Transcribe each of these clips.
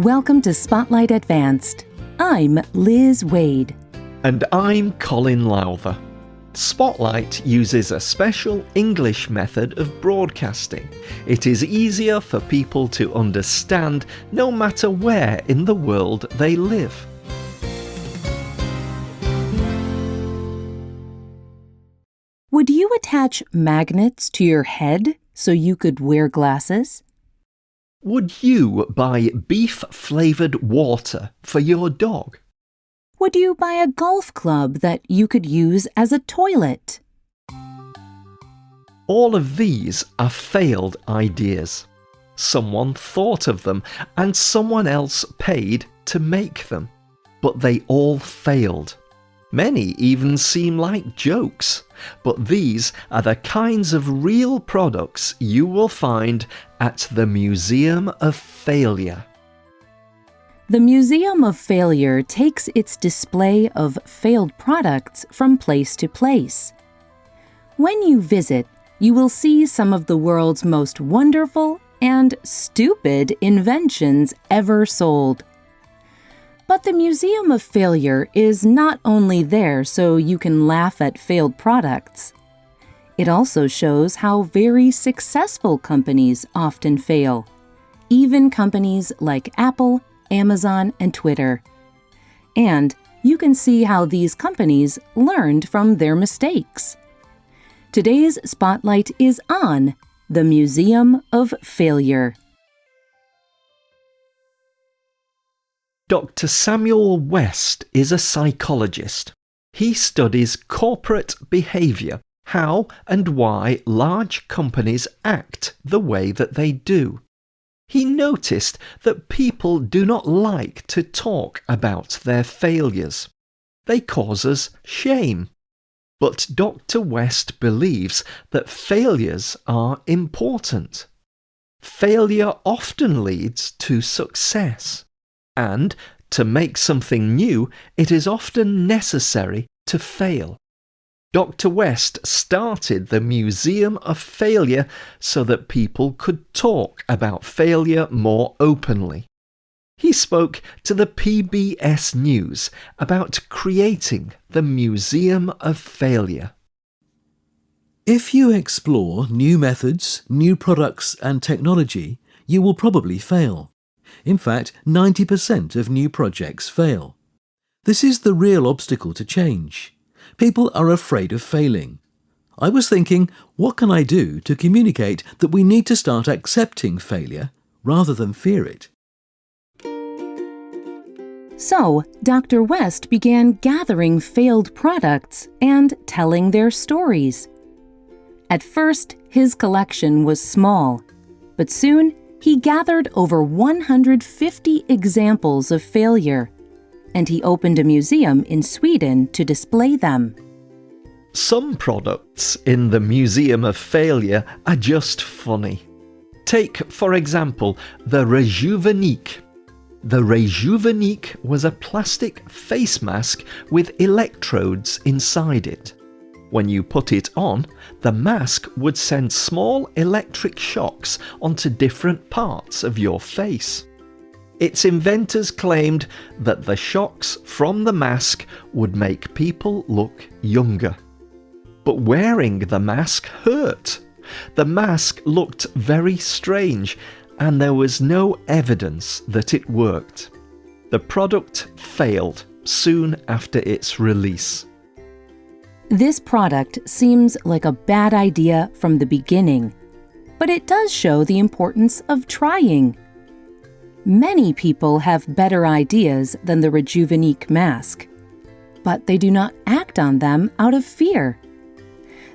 Welcome to Spotlight Advanced. I'm Liz Waid. And I'm Colin Lowther. Spotlight uses a special English method of broadcasting. It is easier for people to understand no matter where in the world they live. Would you attach magnets to your head so you could wear glasses? Would you buy beef flavoured water for your dog? Would you buy a golf club that you could use as a toilet? All of these are failed ideas. Someone thought of them and someone else paid to make them. But they all failed. Many even seem like jokes, but these are the kinds of real products you will find at the Museum of Failure. The Museum of Failure takes its display of failed products from place to place. When you visit, you will see some of the world's most wonderful and stupid inventions ever sold. But the Museum of Failure is not only there so you can laugh at failed products. It also shows how very successful companies often fail, even companies like Apple, Amazon, and Twitter. And you can see how these companies learned from their mistakes. Today's spotlight is on the Museum of Failure. Dr. Samuel West is a psychologist. He studies corporate behaviour, how and why large companies act the way that they do. He noticed that people do not like to talk about their failures. They cause us shame. But Dr. West believes that failures are important. Failure often leads to success and to make something new, it is often necessary to fail. Dr. West started the Museum of Failure so that people could talk about failure more openly. He spoke to the PBS News about creating the Museum of Failure. If you explore new methods, new products and technology, you will probably fail. In fact, 90% of new projects fail. This is the real obstacle to change. People are afraid of failing. I was thinking, what can I do to communicate that we need to start accepting failure rather than fear it? So, Dr. West began gathering failed products and telling their stories. At first, his collection was small, but soon he gathered over 150 examples of failure, and he opened a museum in Sweden to display them. Some products in the Museum of Failure are just funny. Take, for example, the Rejuvenique. The Rejuvenique was a plastic face mask with electrodes inside it. When you put it on, the mask would send small electric shocks onto different parts of your face. Its inventors claimed that the shocks from the mask would make people look younger. But wearing the mask hurt. The mask looked very strange and there was no evidence that it worked. The product failed soon after its release. This product seems like a bad idea from the beginning, but it does show the importance of trying. Many people have better ideas than the Rejuvenique mask, but they do not act on them out of fear.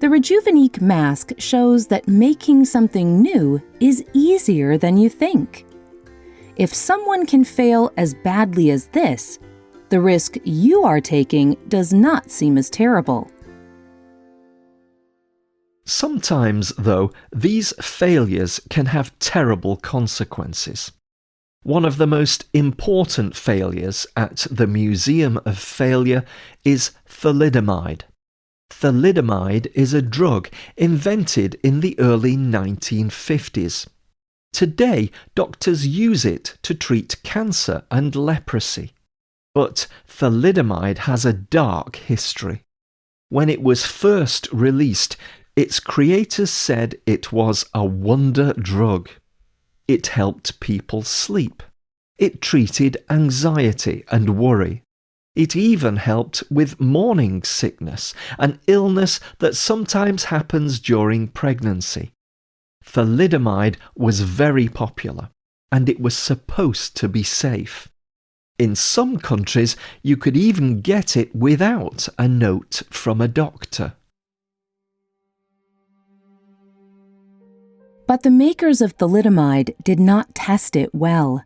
The Rejuvenique mask shows that making something new is easier than you think. If someone can fail as badly as this, the risk you are taking does not seem as terrible. Sometimes, though, these failures can have terrible consequences. One of the most important failures at the Museum of Failure is thalidomide. Thalidomide is a drug invented in the early 1950s. Today, doctors use it to treat cancer and leprosy. But thalidomide has a dark history. When it was first released, its creators said it was a wonder drug. It helped people sleep. It treated anxiety and worry. It even helped with morning sickness, an illness that sometimes happens during pregnancy. Thalidomide was very popular, and it was supposed to be safe. In some countries, you could even get it without a note from a doctor. But the makers of thalidomide did not test it well,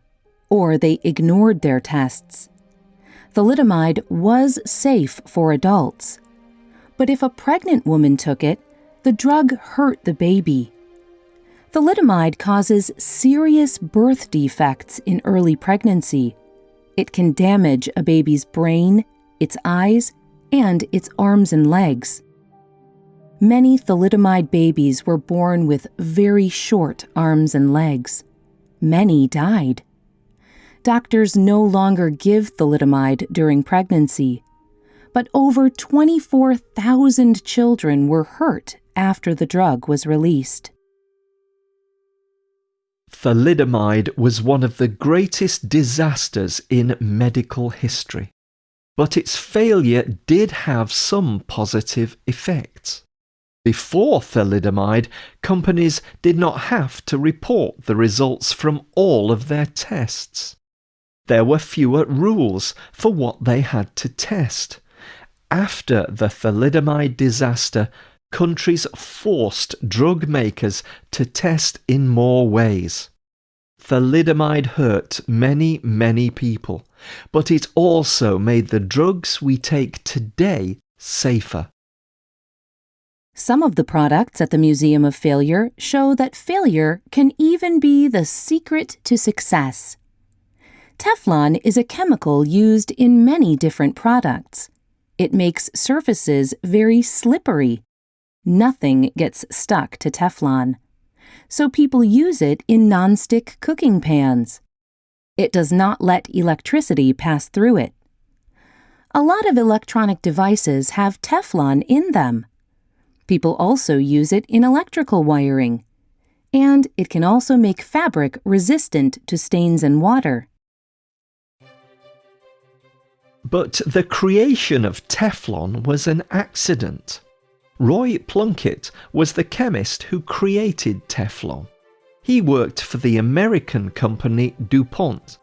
or they ignored their tests. Thalidomide was safe for adults. But if a pregnant woman took it, the drug hurt the baby. Thalidomide causes serious birth defects in early pregnancy. It can damage a baby's brain, its eyes, and its arms and legs. Many thalidomide babies were born with very short arms and legs. Many died. Doctors no longer give thalidomide during pregnancy, but over 24,000 children were hurt after the drug was released. Thalidomide was one of the greatest disasters in medical history, but its failure did have some positive effects. Before thalidomide, companies did not have to report the results from all of their tests. There were fewer rules for what they had to test. After the thalidomide disaster, countries forced drug makers to test in more ways. Thalidomide hurt many, many people, but it also made the drugs we take today safer. Some of the products at the Museum of Failure show that failure can even be the secret to success. Teflon is a chemical used in many different products. It makes surfaces very slippery. Nothing gets stuck to Teflon. So people use it in nonstick cooking pans. It does not let electricity pass through it. A lot of electronic devices have Teflon in them. People also use it in electrical wiring. And it can also make fabric resistant to stains and water. But the creation of Teflon was an accident. Roy Plunkett was the chemist who created Teflon. He worked for the American company DuPont.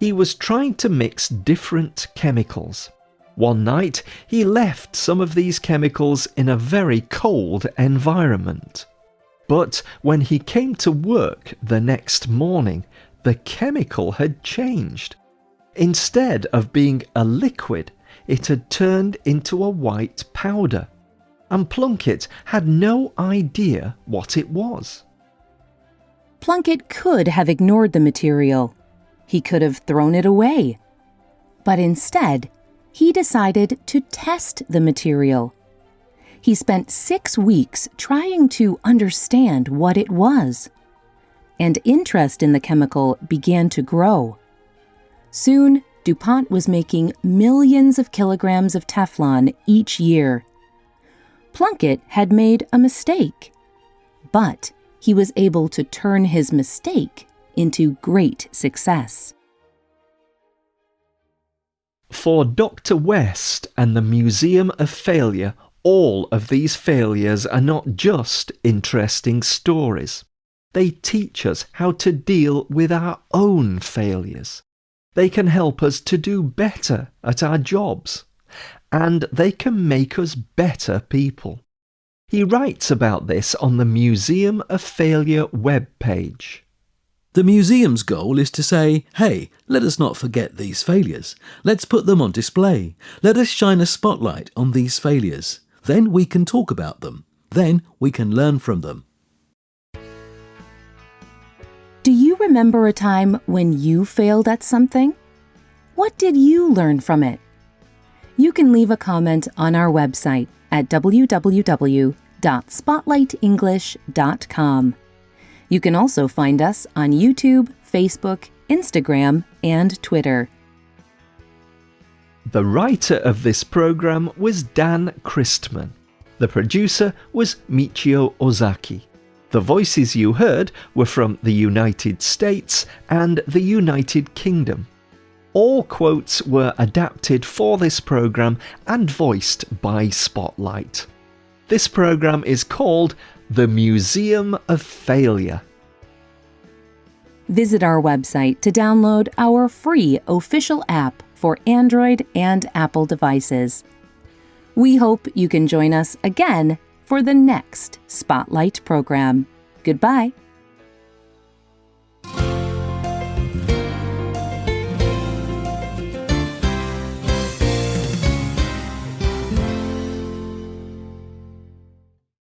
He was trying to mix different chemicals. One night, he left some of these chemicals in a very cold environment. But when he came to work the next morning, the chemical had changed. Instead of being a liquid, it had turned into a white powder, and Plunkett had no idea what it was. Plunkett could have ignored the material. He could have thrown it away. But instead, he decided to test the material. He spent six weeks trying to understand what it was. And interest in the chemical began to grow. Soon, DuPont was making millions of kilograms of Teflon each year. Plunkett had made a mistake, but he was able to turn his mistake into great success. For Dr. West and the Museum of Failure, all of these failures are not just interesting stories. They teach us how to deal with our own failures. They can help us to do better at our jobs. And they can make us better people. He writes about this on the Museum of Failure webpage. The museum's goal is to say, hey, let us not forget these failures. Let's put them on display. Let us shine a spotlight on these failures. Then we can talk about them. Then we can learn from them. Do you remember a time when you failed at something? What did you learn from it? You can leave a comment on our website at www.spotlightenglish.com. You can also find us on YouTube, Facebook, Instagram, and Twitter. The writer of this program was Dan Christman. The producer was Michio Ozaki. The voices you heard were from the United States and the United Kingdom. All quotes were adapted for this program and voiced by Spotlight. This program is called The Museum of Failure. Visit our website to download our free official app for Android and Apple devices. We hope you can join us again for the next Spotlight program. Goodbye.